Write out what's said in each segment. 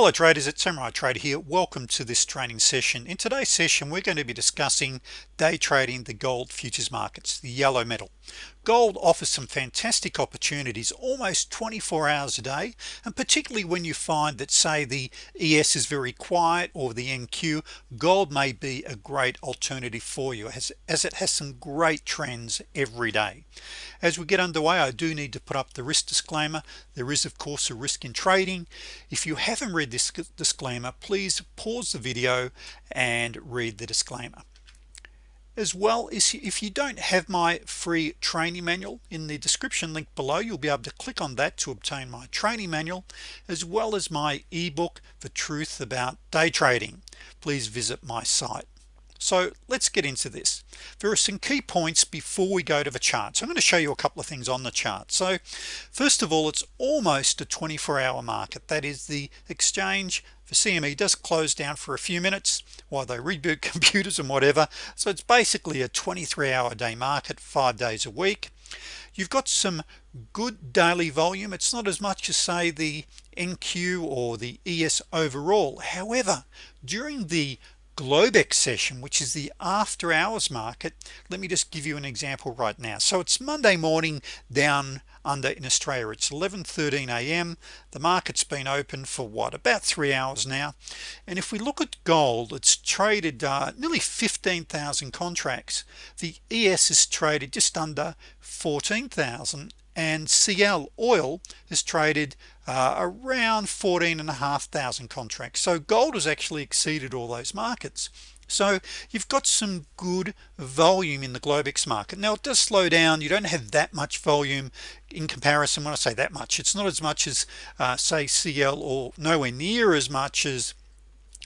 hello traders. It's Samurai Trader here. Welcome to this training session. In today's session we're going to be discussing day trading the gold futures markets the yellow metal gold offers some fantastic opportunities almost 24 hours a day and particularly when you find that say the ES is very quiet or the NQ gold may be a great alternative for you as, as it has some great trends every day. As we get underway I do need to put up the risk disclaimer. There is of course a risk in trading. If you haven't read this disclaimer please pause the video and read the disclaimer as well as if you don't have my free training manual in the description link below you'll be able to click on that to obtain my training manual as well as my ebook the truth about day trading. Please visit my site. So let's get into this. There are some key points before we go to the chart. So I'm going to show you a couple of things on the chart. So first of all it's almost a 24-hour market. That is the exchange for CME does close down for a few minutes while they reboot computers and whatever. So it's basically a 23-hour day market five days a week. You've got some good daily volume. It's not as much as say the NQ or the ES overall. However during the Globex session which is the after hours market let me just give you an example right now. So it's Monday morning down under in Australia. It's 11:13 a.m. the market's been open for what about three hours now. And if we look at gold it's traded uh, nearly 15,000 contracts. The ES is traded just under 14,000 and CL oil is traded uh, around 14 and a half thousand contracts. So gold has actually exceeded all those markets so you've got some good volume in the Globex market. Now it does slow down. You don't have that much volume in comparison. When I say that much it's not as much as uh, say CL or nowhere near as much as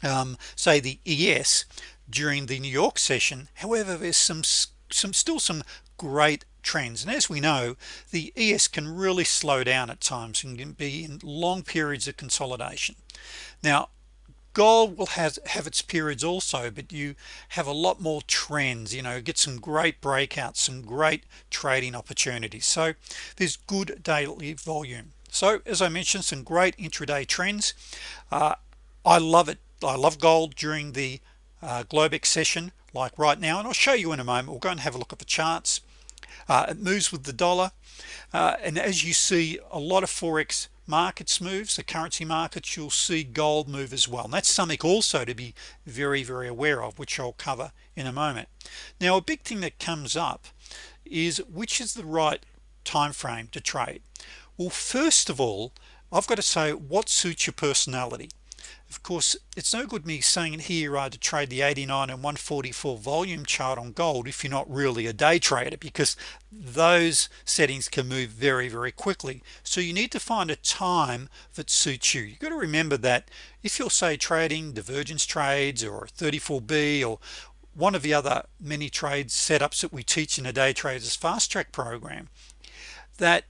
um, say the ES during the New York session. However there's some some still some great trends. And as we know the ES can really slow down at times and can be in long periods of consolidation. Now gold will have have its periods also but you have a lot more trends you know get some great breakouts some great trading opportunities. So there's good daily volume. So as I mentioned some great intraday trends. Uh, I love it. I love gold during the uh, Globex session like right now and I'll show you in a moment. We'll go and have a look at the charts. Uh, it moves with the dollar. Uh, and as you see a lot of forex markets moves the currency markets you'll see gold move as well. And that's something also to be very very aware of which I'll cover in a moment. Now a big thing that comes up is which is the right time frame to trade? Well first of all I've got to say what suits your personality of course it's no good me saying here uh, to trade the 89 and 144 volume chart on gold if you're not really a day trader because those settings can move very very quickly. So you need to find a time that suits you. You've got to remember that if you're say trading divergence trades or 34b or one of the other many trades setups that we teach in a day traders fast track program that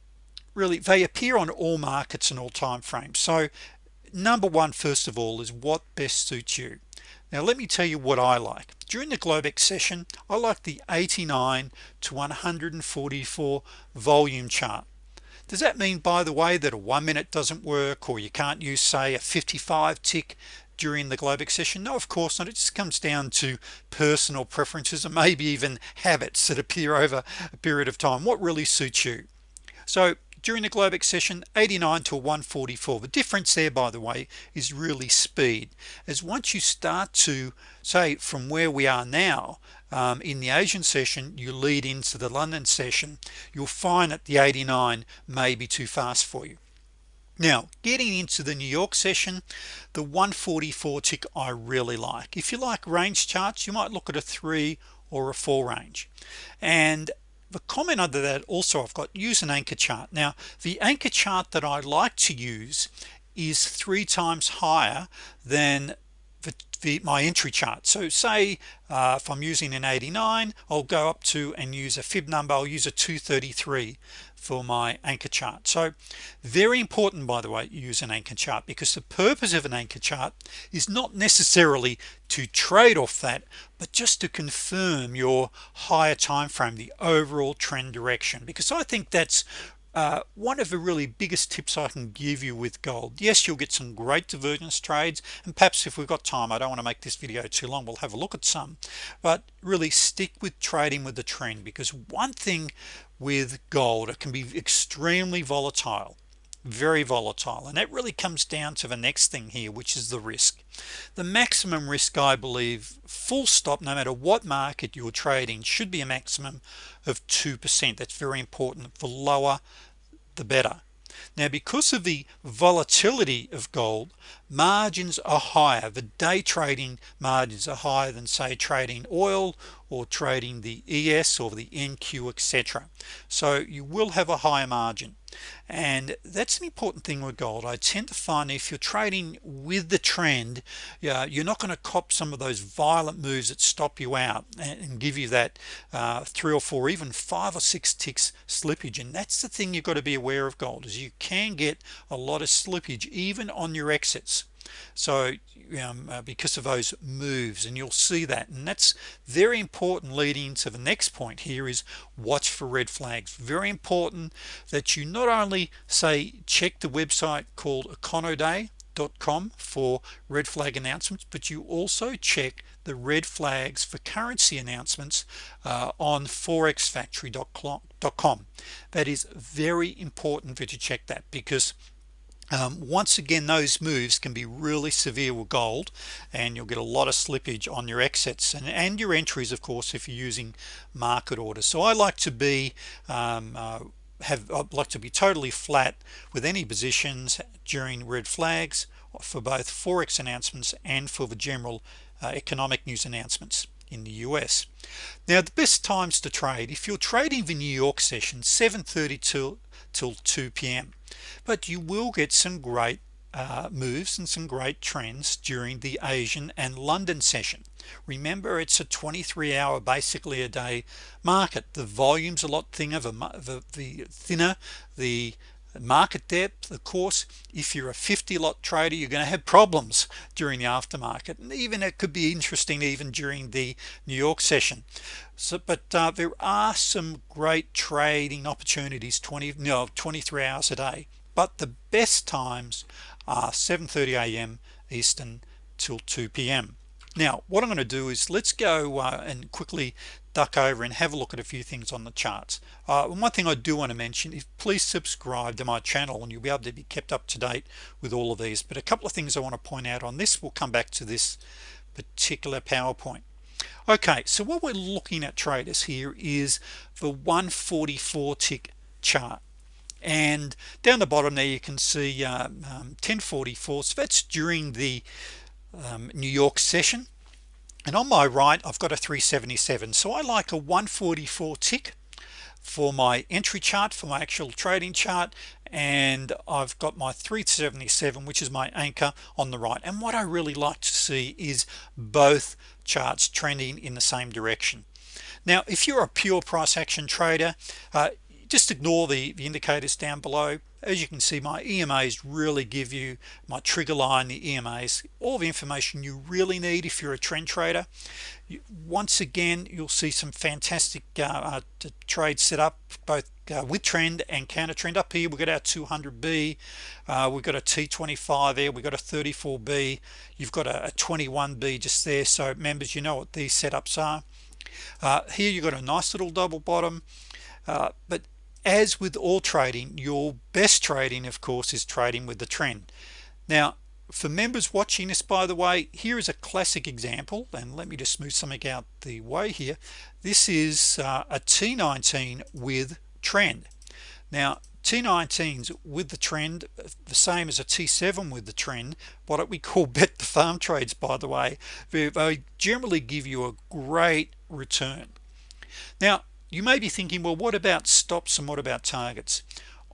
really they appear on all markets and all time frames. So number one first of all is what best suits you. Now let me tell you what I like. During the Globex session I like the 89 to 144 volume chart. Does that mean by the way that a one minute doesn't work or you can't use say a 55 tick during the Globex session? No of course not. It just comes down to personal preferences and maybe even habits that appear over a period of time. What really suits you? So during the Globex session 89 to 144 the difference there by the way is really speed. As once you start to say from where we are now um, in the Asian session you lead into the London session you'll find that the 89 may be too fast for you. Now getting into the New York session the 144 tick I really like. If you like range charts you might look at a three or a four range. And the comment under that also I've got use an anchor chart. Now the anchor chart that I like to use is three times higher than the, my entry chart. So say uh, if I'm using an 89 I'll go up to and use a fib number I'll use a 233 for my anchor chart. So very important by the way use an anchor chart because the purpose of an anchor chart is not necessarily to trade off that but just to confirm your higher time frame the overall trend direction because I think that's uh, one of the really biggest tips I can give you with gold yes you'll get some great divergence trades and perhaps if we've got time I don't want to make this video too long we'll have a look at some but really stick with trading with the trend because one thing with gold it can be extremely volatile very volatile. And that really comes down to the next thing here which is the risk. The maximum risk I believe full stop no matter what market you're trading should be a maximum of 2% that's very important. The lower the better. Now because of the volatility of gold margins are higher. The day trading margins are higher than say trading oil or trading the ES or the NQ etc so you will have a higher margin and that's an important thing with gold. I tend to find if you're trading with the trend yeah you're not going to cop some of those violent moves that stop you out and give you that uh, three or four even five or six ticks slippage. And that's the thing you've got to be aware of gold is you can get a lot of slippage even on your exits so um, uh, because of those moves and you'll see that and that's very important leading to the next point here is watch for red flags. Very important that you not only say check the website called econoday.com for red flag announcements but you also check the red flags for currency announcements uh, on forexfactory.com that is very important that you to check that because once again those moves can be really severe with gold and you'll get a lot of slippage on your exits and, and your entries of course if you're using market orders. So I like to be um, uh, have I'd like to be totally flat with any positions during red flags for both forex announcements and for the general uh, economic news announcements in the US now the best times to trade if you're trading the New York session 730 till till 2 p.m but you will get some great uh, moves and some great trends during the Asian and London session. Remember it's a 23 hour basically a day market. The volumes a lot thinner the, the, the thinner the market depth of course if you're a 50 lot trader you're going to have problems during the aftermarket and even it could be interesting even during the New York session so but uh, there are some great trading opportunities 20 no 23 hours a day but the best times are 7:30 a.m. Eastern till 2 p.m. now what I'm going to do is let's go uh, and quickly duck over and have a look at a few things on the charts. Uh, one thing I do want to mention is please subscribe to my channel and you'll be able to be kept up to date with all of these. But a couple of things I want to point out on this we'll come back to this particular PowerPoint. Okay so what we're looking at traders here is the 144 tick chart. And down the bottom there you can see uh, um, 1044 so that's during the um, New York session. And on my right I've got a 377 so I like a 144 tick for my entry chart for my actual trading chart. And I've got my 377 which is my anchor on the right. And what I really like to see is both charts trending in the same direction. Now if you're a pure price action trader uh, just ignore the, the indicators down below. As you can see my EMAs really give you my trigger line the EMAs all the information you really need if you're a trend trader. Once again you'll see some fantastic uh, uh, trades set up both uh, with trend and counter trend. Up here we've got our 200b uh, we've got a t25 there we've got a 34b you've got a, a 21b just there. So members you know what these setups are. Uh, here you've got a nice little double bottom. Uh, but as with all trading your best trading of course is trading with the trend. Now for members watching this by the way here is a classic example and let me just move something out the way here. This is uh, a t19 with trend. Now T19s with the trend the same as a T7 with the trend what we call bet the farm trades by the way they generally give you a great return. Now you may be thinking well what about stops and what about targets?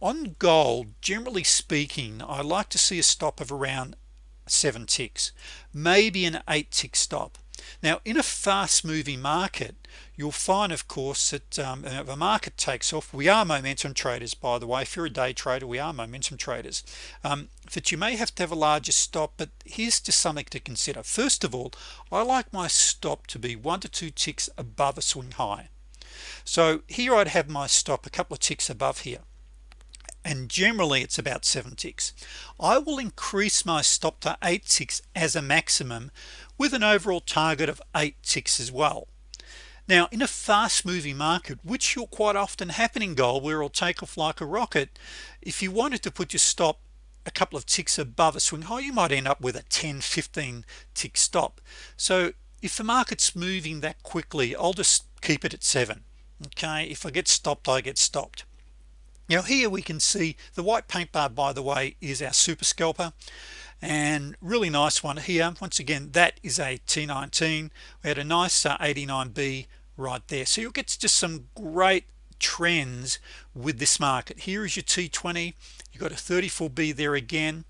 On gold generally speaking I like to see a stop of around seven ticks maybe an eight tick stop. Now in a fast-moving market you'll find of course that um, if a market takes off we are momentum traders by the way. If you're a day trader we are momentum traders. Um, that you may have to have a larger stop but here's just something to consider. First of all I like my stop to be one to two ticks above a swing high so here I'd have my stop a couple of ticks above here. And generally it's about seven ticks. I will increase my stop to eight ticks as a maximum with an overall target of eight ticks as well. Now in a fast-moving market which you'll quite often happen in gold where it'll take off like a rocket if you wanted to put your stop a couple of ticks above a swing high you might end up with a 10 15 tick stop. So if the market's moving that quickly I'll just keep it at seven okay if I get stopped I get stopped. Now here we can see the white paint bar by the way is our super scalper. And really nice one here. Once again that is a T19 we had a nice uh, 89b right there. So you'll get just some great trends with this market. Here is your T20 you've got a 34b there again.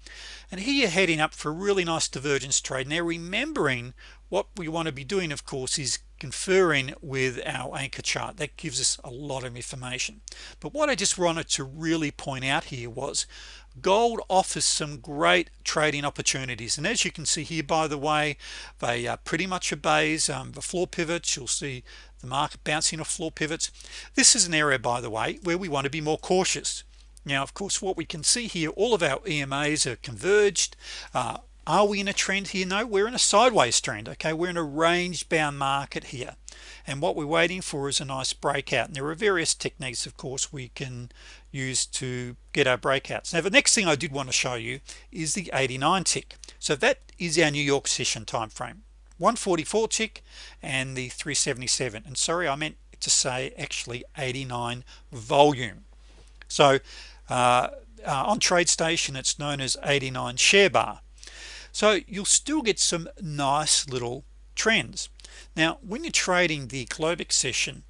And here you're heading up for a really nice divergence trade. Now remembering what we want to be doing of course is conferring with our anchor chart that gives us a lot of information. But what I just wanted to really point out here was gold offers some great trading opportunities. And as you can see here by the way they uh, pretty much obeys um, the floor pivots. You'll see the market bouncing off floor pivots. This is an area by the way where we want to be more cautious. Now of course what we can see here all of our EMAs are converged uh, are we in a trend here? No we're in a sideways trend okay? We're in a range bound market here. And what we're waiting for is a nice breakout. And there are various techniques of course we can use to get our breakouts. Now the next thing I did want to show you is the 89 tick. So that is our New York session time frame 144 tick and the 377 and sorry I meant to say actually 89 volume. So uh, uh, on TradeStation it's known as 89 share bar so you'll still get some nice little trends. Now when you're trading the Globex session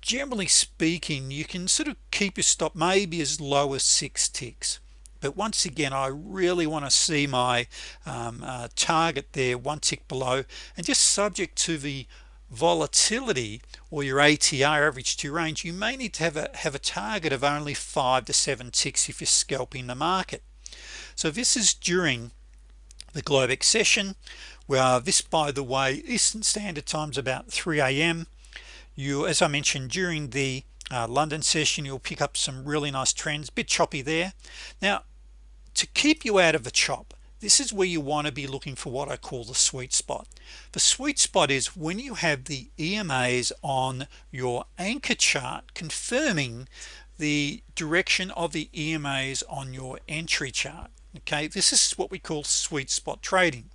generally speaking you can sort of keep your stop maybe as low as six ticks. But once again I really want to see my um, uh, target there one tick below. And just subject to the volatility or your ATR average to range you may need to have a have a target of only five to seven ticks if you're scalping the market. So this is during the Globex session where this by the way Eastern Standard Times about 3 a.m. you as I mentioned during the uh, London session you'll pick up some really nice trends bit choppy there. Now to keep you out of the chop this is where you want to be looking for what I call the sweet spot. The sweet spot is when you have the EMAs on your anchor chart confirming the direction of the EMAs on your entry chart okay this is what we call sweet spot trading.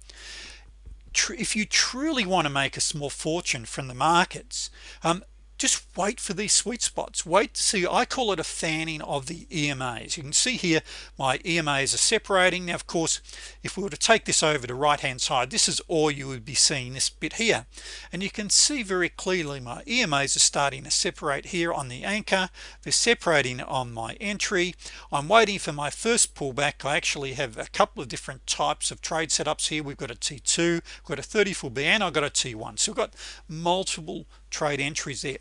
If you truly want to make a small fortune from the markets um, just wait for these sweet spots. Wait to see I call it a fanning of the EMAs you can see here my EMAs are separating. Now of course if we were to take this over to right hand side this is all you would be seeing this bit here. And you can see very clearly my EMAs are starting to separate here on the anchor. They're separating on my entry. I'm waiting for my first pullback. I actually have a couple of different types of trade setups here. We've got a t2 got a 34b and I've got a t1 so we've got multiple trade entries there.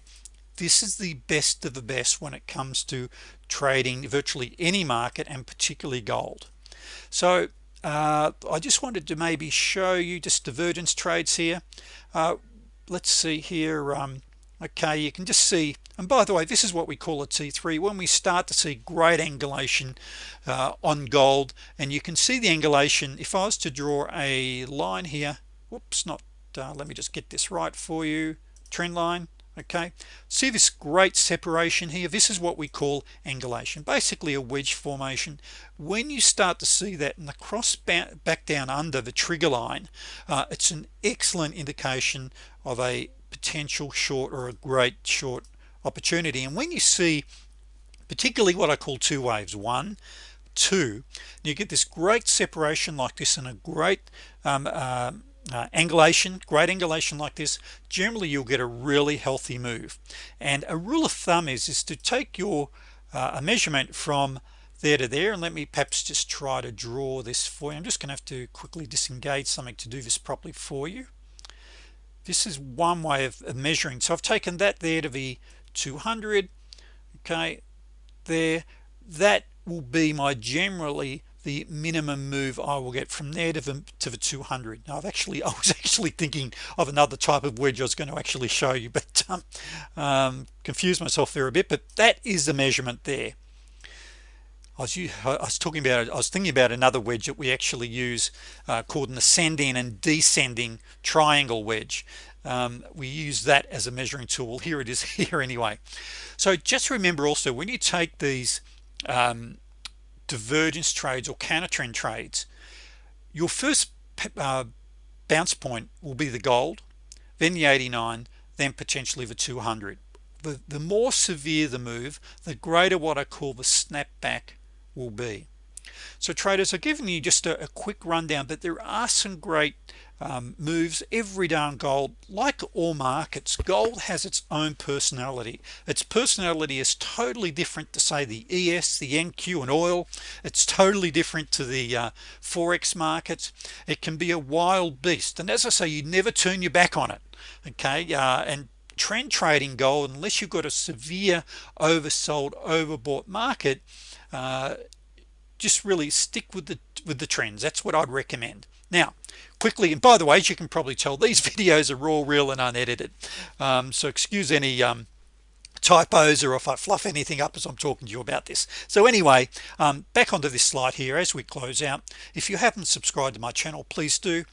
This is the best of the best when it comes to trading virtually any market and particularly gold. So uh, I just wanted to maybe show you just divergence trades here. Uh, let's see here um, okay you can just see and by the way this is what we call a t3 when we start to see great angulation uh, on gold and you can see the angulation if I was to draw a line here whoops not uh, let me just get this right for you trend line okay? See this great separation here? This is what we call angulation basically a wedge formation. When you start to see that in the cross back down under the trigger line uh, it's an excellent indication of a potential short or a great short opportunity. And when you see particularly what I call two waves one two you get this great separation like this and a great um, uh, uh, angulation great angulation like this generally you'll get a really healthy move. And a rule of thumb is is to take your uh, a measurement from there to there and let me perhaps just try to draw this for you. I'm just gonna have to quickly disengage something to do this properly for you. This is one way of, of measuring. So I've taken that there to be 200 okay? There that will be my generally the minimum move I will get from there to the, to the 200 now I've actually I was actually thinking of another type of wedge I was going to actually show you but um, um, confused myself there a bit but that is the measurement there. I was, I was talking about I was thinking about another wedge that we actually use uh, called an ascending and descending triangle wedge. Um, we use that as a measuring tool. Here it is here anyway. So just remember also when you take these um, divergence trades or counter trend trades your first uh, bounce point will be the gold then the 89 then potentially the 200 the, the more severe the move the greater what I call the snapback will be so traders I've given you just a, a quick rundown but there are some great um, moves every day on gold like all markets gold has its own personality. Its personality is totally different to say the ES the NQ and oil. It's totally different to the uh, forex markets. It can be a wild beast and as I say you never turn your back on it okay? Uh, and trend trading gold unless you've got a severe oversold overbought market uh, just really stick with the with the trends. That's what I'd recommend. Now quickly and by the way as you can probably tell these videos are raw real and unedited. Um, so excuse any um, typos or if I fluff anything up as I'm talking to you about this. So anyway um, back onto this slide here as we close out. If you haven't subscribed to my channel please do.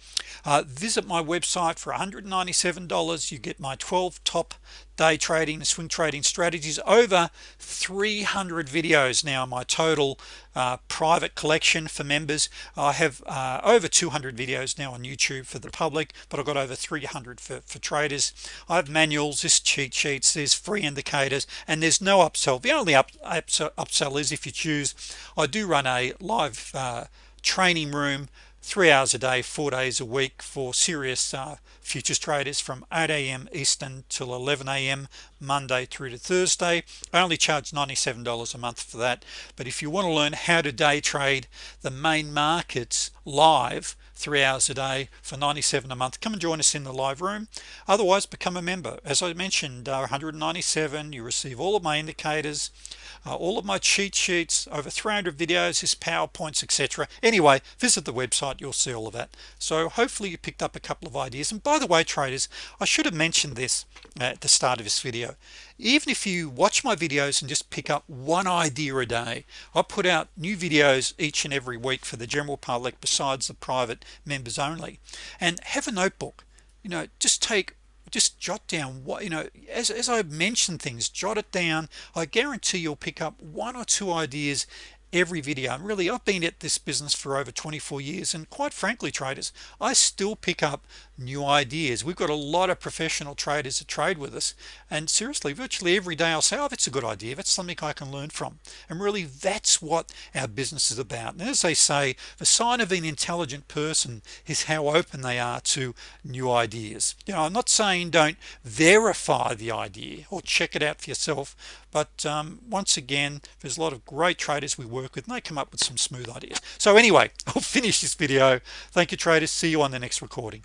Uh, visit my website for $197 you get my 12 top day trading swing trading strategies. Over 300 videos now in my total uh, private collection for members. I have uh, over 200 videos now on YouTube for the public but I've got over 300 for, for traders. I have manuals this cheat sheets there's free indicators and there's no upsell. The only up, upsell, upsell is if you choose. I do run a live uh, training room three hours a day four days a week for serious uh, futures traders from 8 a.m. Eastern till 11 a.m. Monday through to Thursday I only charge $97 a month for that but if you want to learn how to day trade the main markets live three hours a day for 97 a month. Come and join us in the live room. Otherwise become a member. As I mentioned uh, 197 you receive all of my indicators uh, all of my cheat sheets over 300 videos his PowerPoints etc anyway visit the website you'll see all of that. So hopefully you picked up a couple of ideas. And by the way traders I should have mentioned this at the start of this video even if you watch my videos and just pick up one idea a day I put out new videos each and every week for the general public besides the private members only. And have a notebook. You know just take just jot down what you know as, as I mentioned things jot it down. I guarantee you'll pick up one or two ideas every video and really I've been at this business for over 24 years and quite frankly traders I still pick up new ideas. We've got a lot of professional traders that trade with us and seriously virtually every day I'll say oh that's a good idea. That's something I can learn from. And really that's what our business is about. And as they say the sign of an intelligent person is how open they are to new ideas. You know I'm not saying don't verify the idea or check it out for yourself but um, once again there's a lot of great traders we work with and they come up with some smooth ideas. So anyway I'll finish this video. Thank you traders. See you on the next recording